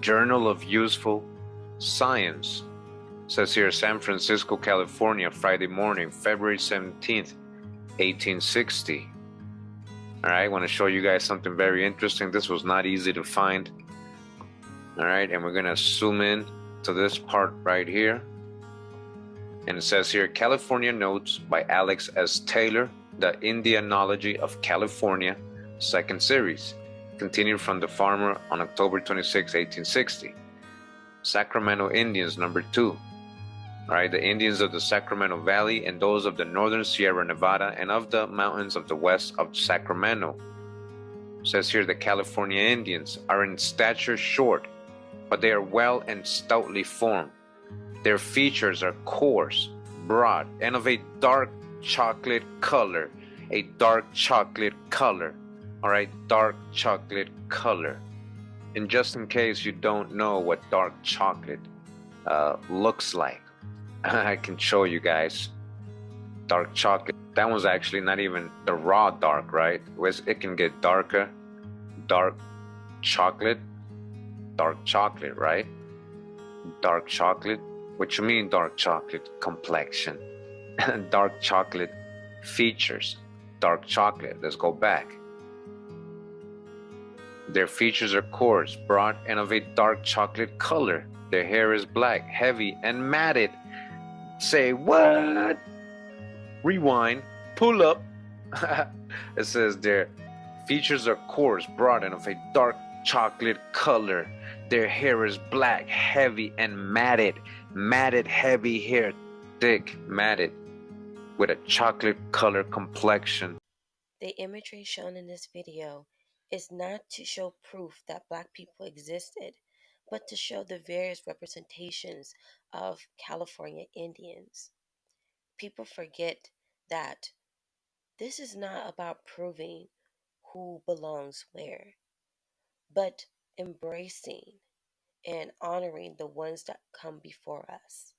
Journal of Useful Science. Says here San Francisco, California, Friday morning, February 17th, 1860. All right, I want to show you guys something very interesting. This was not easy to find. All right, and we're going to zoom in to this part right here. And it says here California Notes by Alex S. Taylor, The Indianology of California, second series, continued from The Farmer on October 26, 1860. Sacramento Indians, number two. Right, the Indians of the Sacramento Valley and those of the northern Sierra Nevada and of the mountains of the west of Sacramento. It says here the California Indians are in stature short, but they are well and stoutly formed their features are coarse, broad, and of a dark chocolate color. A dark chocolate color. All right, dark chocolate color. And just in case you don't know what dark chocolate uh, looks like, I can show you guys. Dark chocolate. That one's actually not even the raw dark, right? It can get darker. Dark chocolate. Dark chocolate, right? Dark chocolate what you mean dark chocolate complexion? dark chocolate features. Dark chocolate, let's go back. Their features are coarse, broad, and of a dark chocolate color. Their hair is black, heavy, and matted. Say what? Rewind, pull up. it says their features are coarse, broad, and of a dark chocolate color. Their hair is black, heavy, and matted. Matted, heavy hair, thick, matted, with a chocolate color complexion. The imagery shown in this video is not to show proof that black people existed, but to show the various representations of California Indians. People forget that this is not about proving who belongs where but embracing and honoring the ones that come before us.